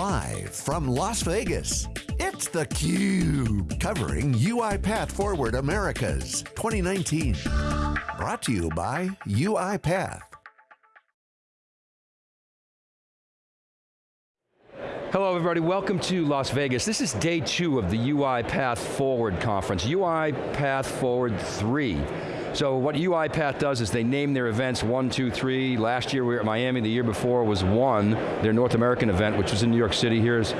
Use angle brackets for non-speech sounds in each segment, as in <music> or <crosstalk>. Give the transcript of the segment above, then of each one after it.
Live from Las Vegas, it's theCUBE, covering UiPath Forward Americas 2019. Brought to you by UiPath. Hello everybody, welcome to Las Vegas. This is day two of the UiPath Forward conference, UiPath Forward 3. So what UiPath does is they name their events one, two, three. Last year we were at Miami, the year before was one, their North American event, which was in New York City. Here's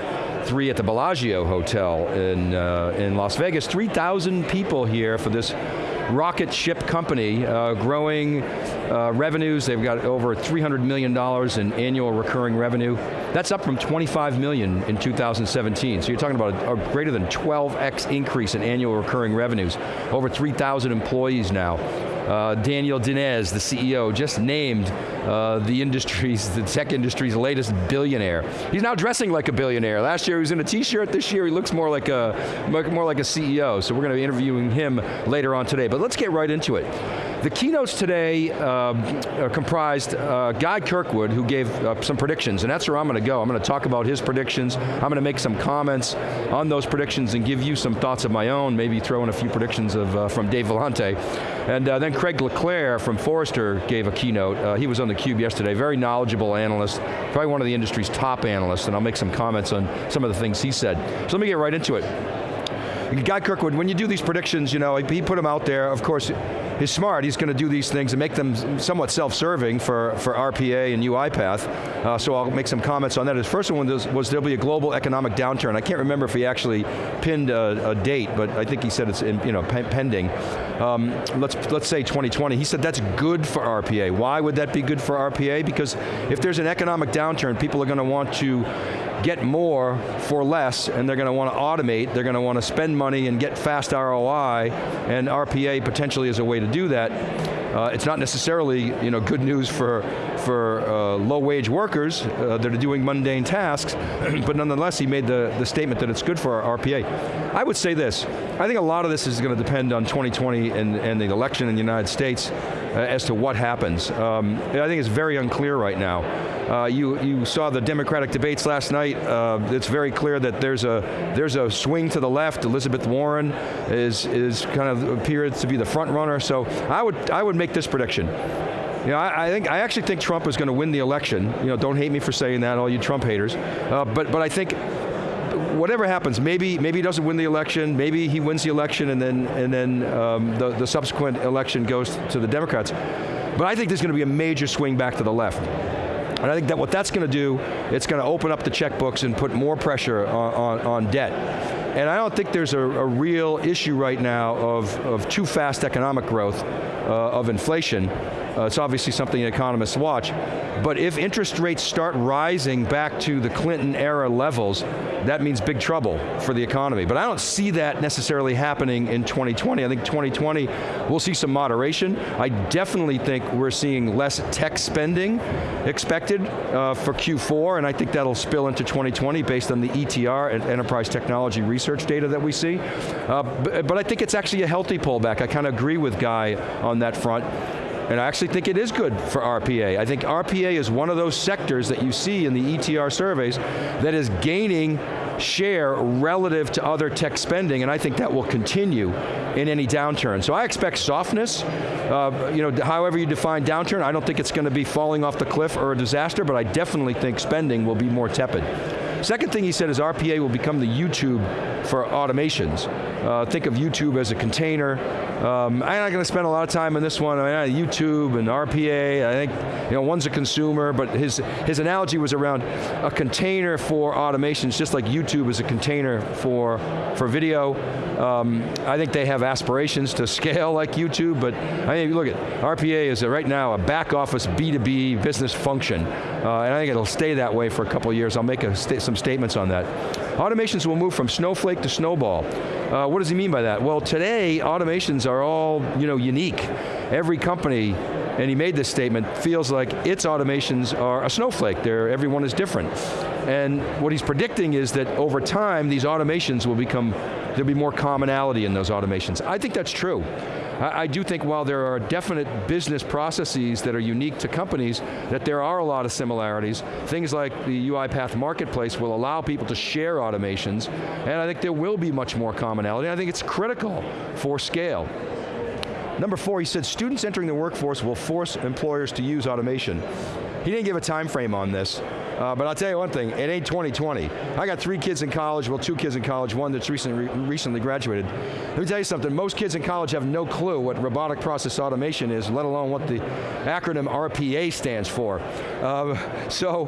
three at the Bellagio Hotel in, uh, in Las Vegas. 3,000 people here for this rocket ship company, uh, growing uh, revenues. They've got over $300 million in annual recurring revenue. That's up from 25 million in 2017. So you're talking about a, a greater than 12x increase in annual recurring revenues. Over 3,000 employees now. Uh, Daniel Dines, the CEO, just named uh, the industry's, the tech industry's latest billionaire. He's now dressing like a billionaire. Last year he was in a t-shirt, this year he looks more like a, more like a CEO, so we're going to be interviewing him later on today. But let's get right into it. The keynotes today are comprised uh, Guy Kirkwood, who gave uh, some predictions, and that's where I'm going to go. I'm going to talk about his predictions. I'm going to make some comments on those predictions and give you some thoughts of my own, maybe throw in a few predictions of, uh, from Dave Vellante. And uh, then Craig LeClair from Forrester gave a keynote. Uh, he was on theCUBE yesterday, very knowledgeable analyst, probably one of the industry's top analysts, and I'll make some comments on some of the things he said. So let me get right into it. Guy Kirkwood, when you do these predictions, you know, he put them out there, of course, he's smart, he's going to do these things and make them somewhat self-serving for, for RPA and UiPath, uh, so I'll make some comments on that. His first one was, was, there'll be a global economic downturn. I can't remember if he actually pinned a, a date, but I think he said it's in, you know, pending. Um, let's, let's say 2020. He said that's good for RPA. Why would that be good for RPA? Because if there's an economic downturn, people are going to want to get more for less, and they're going to want to automate, they're going to want to spend money and get fast ROI, and RPA potentially is a way to do that. Uh, it's not necessarily you know, good news for, for uh, low-wage workers uh, that are doing mundane tasks, <clears throat> but nonetheless he made the, the statement that it's good for our RPA. I would say this, I think a lot of this is going to depend on 2020 and, and the election in the United States as to what happens. Um, I think it's very unclear right now. Uh, you, you saw the Democratic debates last night. Uh, it's very clear that there's a, there's a swing to the left. Elizabeth Warren is, is kind of appears to be the front runner. So I would, I would make this prediction. You know, I, I, think I actually think Trump is going to win the election. You know, don't hate me for saying that, all you Trump haters. Uh, but but I think whatever happens, maybe maybe he doesn't win the election, maybe he wins the election, and then and then um, the the subsequent election goes to the Democrats. But I think there's going to be a major swing back to the left. And I think that what that's going to do, it's going to open up the checkbooks and put more pressure on, on, on debt. And I don't think there's a, a, real issue right now of, of too fast economic growth, uh, of inflation. Uh, it's obviously something economists watch. But if interest rates start rising back to the Clinton era levels, that means big trouble for the economy. But I don't see that necessarily happening in 2020. I think 2020, we'll see some moderation. I definitely think we're seeing less tech spending expected uh, for Q4, and I think that'll spill into 2020 based on the ETR, Enterprise Technology Research data that we see. Uh, but, but I think it's actually a healthy pullback. I kind of agree with Guy on that front. And I actually think it is good for RPA. I think RPA is one of those sectors that you see in the ETR surveys that is gaining share relative to other tech spending, and I think that will continue in any downturn. So I expect softness, uh, you know, however you define downturn, I don't think it's going to be falling off the cliff or a disaster, but I definitely think spending will be more tepid. Second thing he said is RPA will become the YouTube for automations. Uh, think of YouTube as a container. Um, I'm not going to spend a lot of time on this one. I mean, YouTube and RPA, I think, you know, one's a consumer, but his, his analogy was around a container for automations, just like YouTube is a container for, for video. Um, I think they have aspirations to <laughs> scale like YouTube, but I mean, look at, RPA is a, right now a back office B2B business function, uh, and I think it'll stay that way for a couple years. I'll make sta some statements on that. Automations will move from snowflake to snowball. Uh, what does he mean by that? Well, today, automations are all you know, unique. Every company, and he made this statement, feels like its automations are a snowflake. They're, everyone is different. And what he's predicting is that over time, these automations will become, there'll be more commonality in those automations. I think that's true. I, I do think while there are definite business processes that are unique to companies, that there are a lot of similarities. Things like the UiPath Marketplace will allow people to share automations, and I think there will be much more commonality. I think it's critical for scale. Number four, he said students entering the workforce will force employers to use automation. He didn't give a time frame on this, uh, but I'll tell you one thing, it ain't 2020. I got three kids in college, well two kids in college, one that's recently, recently graduated. Let me tell you something, most kids in college have no clue what robotic process automation is, let alone what the acronym RPA stands for. Uh, so,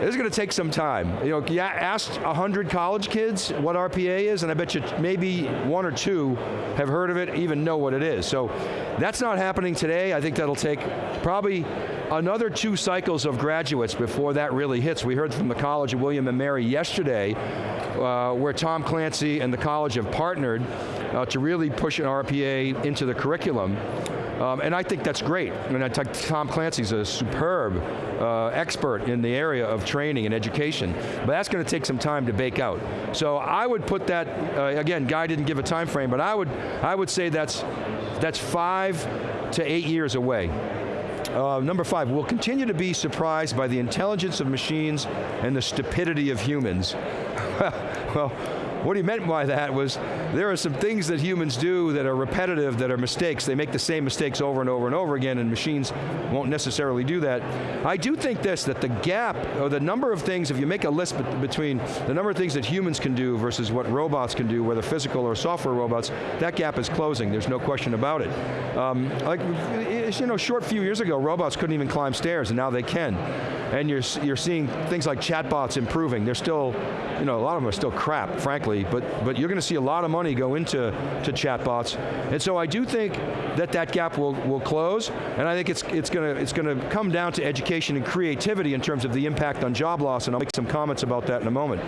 this is going to take some time. You know, yeah, ask 100 college kids what RPA is, and I bet you maybe one or two have heard of it, even know what it is. So, that's not happening today. I think that'll take probably another two cycles of graduates before that really hits. We heard from the College of William and Mary yesterday, uh, where Tom Clancy and the college have partnered uh, to really push an RPA into the curriculum. Um, and I think that's great. I mean, Tom Clancy's a superb uh, expert in the area of training and education, but that's going to take some time to bake out. So I would put that, uh, again, Guy didn't give a time frame, but I would, I would say that's, that's five to eight years away. Uh, number five, we'll continue to be surprised by the intelligence of machines and the stupidity of humans. <laughs> well, what he meant by that was, there are some things that humans do that are repetitive, that are mistakes. They make the same mistakes over and over and over again, and machines won't necessarily do that. I do think this, that the gap, or the number of things, if you make a list between the number of things that humans can do versus what robots can do, whether physical or software robots, that gap is closing, there's no question about it. Um, like, you know, short few years ago, robots couldn't even climb stairs, and now they can. And you're, you're seeing things like chatbots improving. They're still, you know, a lot of them are still crap, frankly, but, but you're going to see a lot of money go into to chatbots. And so I do think that that gap will, will close, and I think it's, it's going to it's going to come down to education and creativity in terms of the impact on job loss, and I'll make some comments about that in a moment.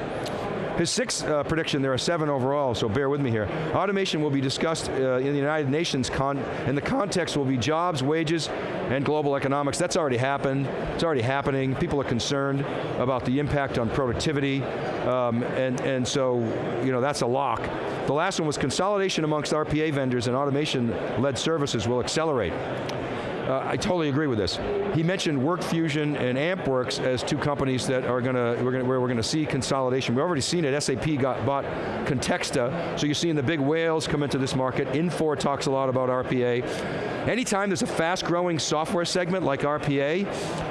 His sixth uh, prediction, there are seven overall, so bear with me here. Automation will be discussed uh, in the United Nations, con and the context will be jobs, wages, and global economics. That's already happened, it's already happening. People are concerned about the impact on productivity, um, and, and so, you know, that's a lock. The last one was consolidation amongst RPA vendors and automation-led services will accelerate. Uh, I totally agree with this. He mentioned WorkFusion and AntWorks as two companies that are going to, where we're going to see consolidation. We've already seen it, SAP got bought Contextor, so you're seeing the big whales come into this market. Infor talks a lot about RPA. Anytime there's a fast growing software segment like RPA,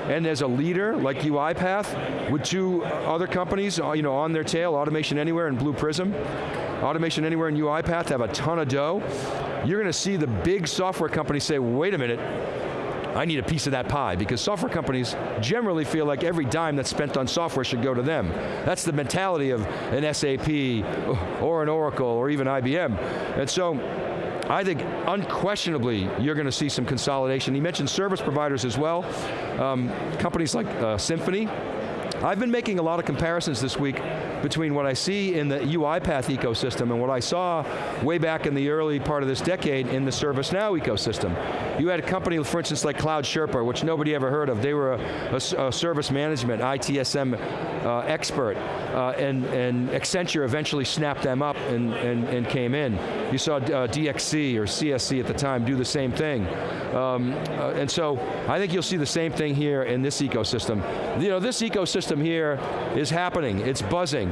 and there's a leader like UiPath, with two other companies uh, you know, on their tail, Automation Anywhere and Blue Prism, Automation Anywhere and UiPath have a ton of dough. You're going to see the big software companies say, wait a minute, I need a piece of that pie because software companies generally feel like every dime that's spent on software should go to them. That's the mentality of an SAP or an Oracle or even IBM. And so, I think unquestionably you're going to see some consolidation. He mentioned service providers as well. Um, companies like uh, Symphony, I've been making a lot of comparisons this week between what I see in the UiPath ecosystem and what I saw way back in the early part of this decade in the ServiceNow ecosystem. You had a company, for instance, like Cloud Sherpa, which nobody ever heard of. They were a, a, a service management, ITSM uh, expert, uh, and, and Accenture eventually snapped them up and, and, and came in. You saw uh, DXC or CSC at the time do the same thing. Um, uh, and so, I think you'll see the same thing here in this ecosystem. You know, this ecosystem here is happening, it's buzzing,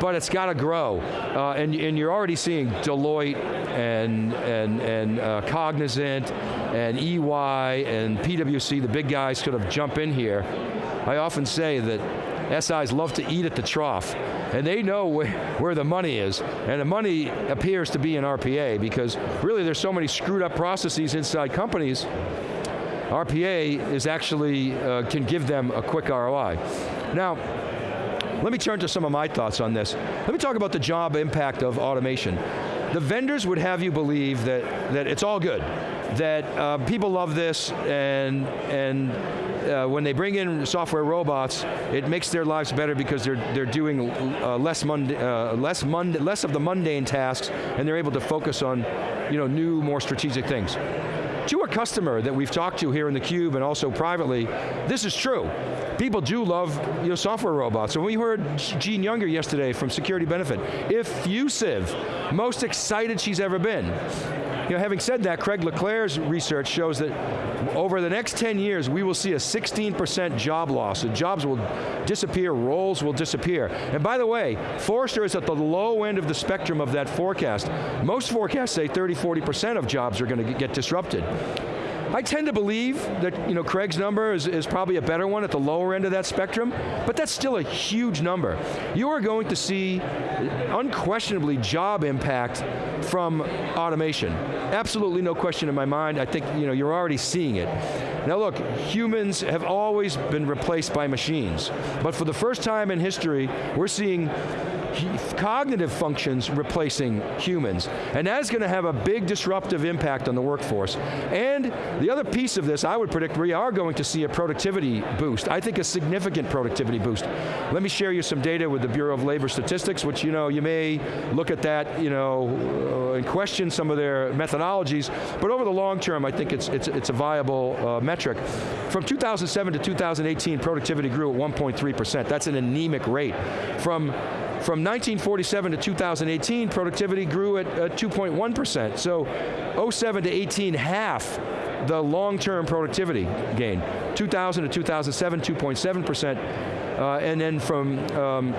but it's got to grow. Uh, and, and you're already seeing Deloitte and, and, and uh, Cognizant and EY and PwC, the big guys sort of jump in here. I often say that SIs love to eat at the trough, and they know where, where the money is, and the money appears to be in RPA because really there's so many screwed up processes inside companies RPA is actually, uh, can give them a quick ROI. Now, let me turn to some of my thoughts on this. Let me talk about the job impact of automation. The vendors would have you believe that, that it's all good, that uh, people love this and, and uh, when they bring in software robots, it makes their lives better because they're, they're doing uh, less, mund uh, less, mund less of the mundane tasks and they're able to focus on you know, new, more strategic things. To a customer that we've talked to here in the Cube and also privately, this is true. People do love you know, software robots. And we heard Jean Younger yesterday from Security Benefit, effusive, most excited she's ever been. You know, having said that, Craig LeClair's research shows that over the next 10 years, we will see a 16% job loss. The jobs will disappear, roles will disappear. And by the way, Forrester is at the low end of the spectrum of that forecast. Most forecasts say 30, 40% of jobs are going to get disrupted. I tend to believe that you know, Craig's number is, is probably a better one at the lower end of that spectrum, but that's still a huge number. You are going to see unquestionably job impact from automation. Absolutely no question in my mind. I think you know, you're already seeing it. Now look, humans have always been replaced by machines, but for the first time in history, we're seeing cognitive functions replacing humans. And that is going to have a big disruptive impact on the workforce. And the other piece of this, I would predict we are going to see a productivity boost. I think a significant productivity boost. Let me share you some data with the Bureau of Labor Statistics, which you know, you may look at that you know, uh, and question some of their methodologies, but over the long term, I think it's, it's, it's a viable uh, metric. From 2007 to 2018, productivity grew at 1.3%. That's an anemic rate. From from 1947 to 2018, productivity grew at 2.1%. So 07 to 18, half the long-term productivity gain. 2000 to 2007, 2.7%. Uh, and then from um,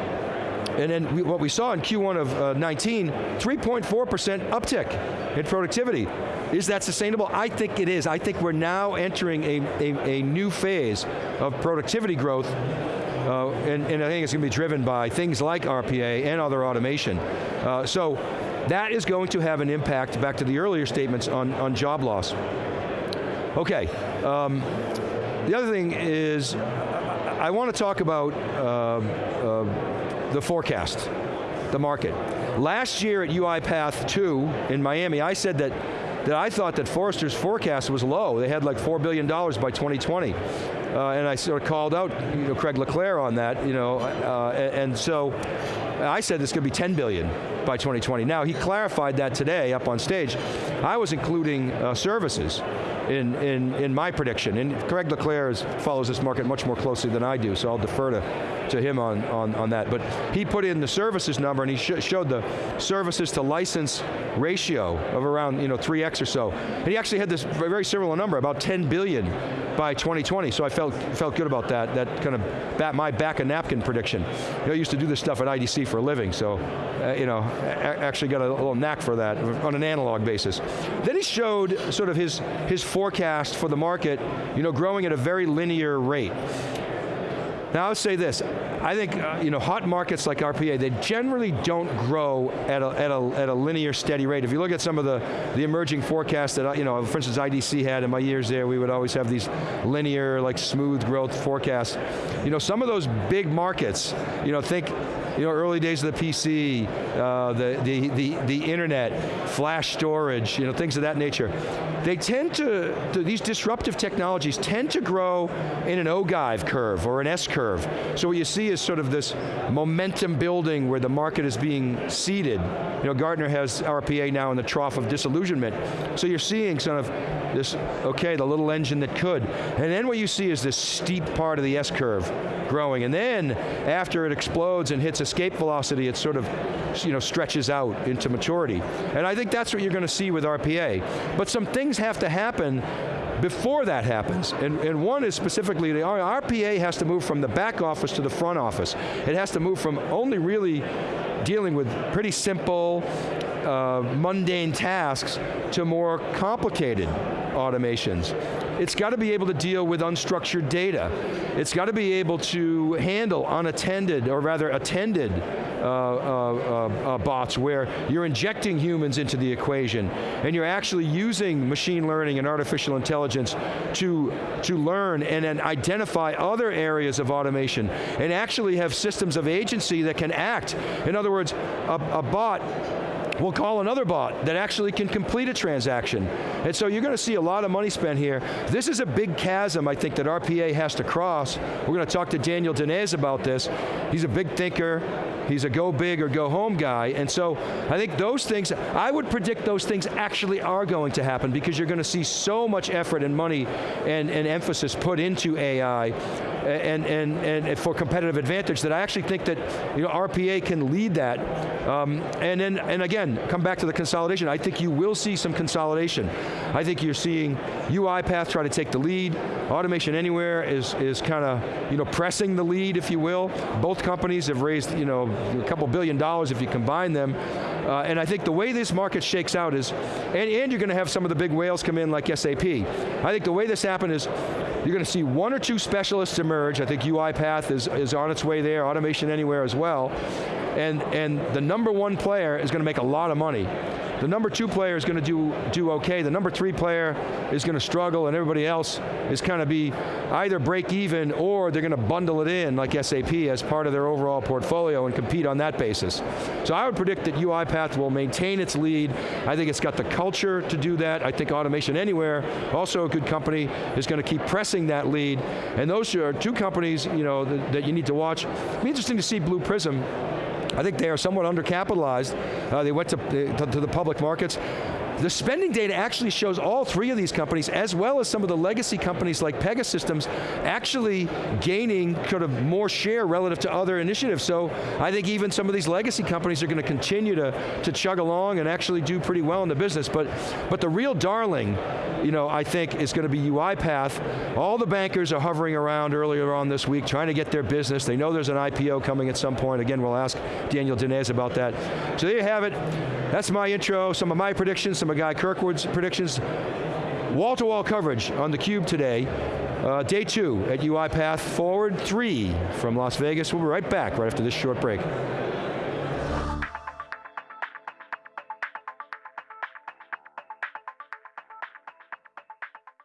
and then we, what we saw in Q1 of uh, 19, 3.4% uptick in productivity. Is that sustainable? I think it is. I think we're now entering a, a, a new phase of productivity growth uh, and, and, I think it's going to be driven by things like RPA and other automation. Uh, so that is going to have an impact, back to the earlier statements, on, on job loss. Okay, um, the other thing is, I want to talk about uh, uh, the forecast, the market. Last year at UiPath 2 in Miami, I said that that I thought that Forrester's forecast was low. They had like $4 billion by 2020. Uh, and I sort of called out you know, Craig LeClair on that, you know, uh, and so I said this could be 10 billion by 2020. Now he clarified that today up on stage. I was including uh, services in, in, in my prediction, and Craig LeClair is, follows this market much more closely than I do, so I'll defer to, to him on, on, on that. But he put in the services number and he sh showed the services to license ratio of around you know, 3x or so. And he actually had this very similar number, about 10 billion by 2020, so I felt, felt good about that, that kind of bat, my back a napkin prediction. You know, I used to do this stuff at IDC for a living, so uh, you know, actually got a, a little knack for that on an analog basis. Then he showed sort of his, his forecast for the market, you know, growing at a very linear rate. Now I'll say this, I think uh, you know, hot markets like RPA, they generally don't grow at a, at, a, at a linear steady rate. If you look at some of the, the emerging forecasts that, you know, for instance IDC had in my years there, we would always have these linear, like smooth growth forecasts. You know, some of those big markets, you know, think you know, early days of the PC, uh, the, the, the, the internet, flash storage, you know, things of that nature. They tend to, these disruptive technologies tend to grow in an ogive curve or an S curve. So what you see is sort of this momentum building where the market is being seeded. You know, Gartner has RPA now in the trough of disillusionment. So you're seeing sort of this, okay, the little engine that could. And then what you see is this steep part of the S curve growing. And then after it explodes and hits escape velocity, it sort of you know, stretches out into maturity. And I think that's what you're going to see with RPA. But some things have to happen before that happens. And, and one is specifically, the RPA has to move from the back office to the front office. It has to move from only really dealing with pretty simple, uh, mundane tasks to more complicated automations. It's got to be able to deal with unstructured data. It's got to be able to handle unattended, or rather attended, uh, uh, uh, bots where you're injecting humans into the equation and you're actually using machine learning and artificial intelligence to, to learn and then identify other areas of automation and actually have systems of agency that can act. In other words, a, a bot will call another bot that actually can complete a transaction. And so you're going to see a lot of money spent here. This is a big chasm, I think, that RPA has to cross. We're going to talk to Daniel Dines about this. He's a big thinker. He's a go big or go home guy. And so I think those things, I would predict those things actually are going to happen because you're going to see so much effort and money and, and emphasis put into AI and, and, and for competitive advantage that I actually think that you know, RPA can lead that. Um, and then, and again, come back to the consolidation. I think you will see some consolidation. I think you're seeing UiPath try to take the lead. Automation Anywhere is, is kind of you know, pressing the lead, if you will. Both companies have raised you know, a couple billion dollars if you combine them. Uh, and I think the way this market shakes out is, and, and you're going to have some of the big whales come in like SAP. I think the way this happened is, you're going to see one or two specialists emerge. I think UiPath is, is on its way there, Automation Anywhere as well. And, and the number one player is going to make a lot of money. The number two player is going to do, do okay. The number three player is going to struggle and everybody else is kind of be either break even or they're going to bundle it in like SAP as part of their overall portfolio and compete on that basis. So I would predict that UiPath will maintain its lead. I think it's got the culture to do that. I think Automation Anywhere, also a good company, is going to keep pressing that lead. And those are two companies you know, that, that you need to watch. It'll be interesting to see Blue Prism I think they are somewhat undercapitalized. Uh, they went to, to, to the public markets. The spending data actually shows all three of these companies, as well as some of the legacy companies like Pegasystems, actually gaining sort of more share relative to other initiatives. So I think even some of these legacy companies are going to continue to, to chug along and actually do pretty well in the business. But, but the real darling, you know, I think is going to be UiPath. All the bankers are hovering around earlier on this week trying to get their business. They know there's an IPO coming at some point. Again, we'll ask Daniel Dines about that. So there you have it. That's my intro, some of my predictions, some of Guy Kirkwood's predictions. Wall-to-wall -wall coverage on theCUBE today. Uh, day two at UiPath Forward 3 from Las Vegas. We'll be right back right after this short break.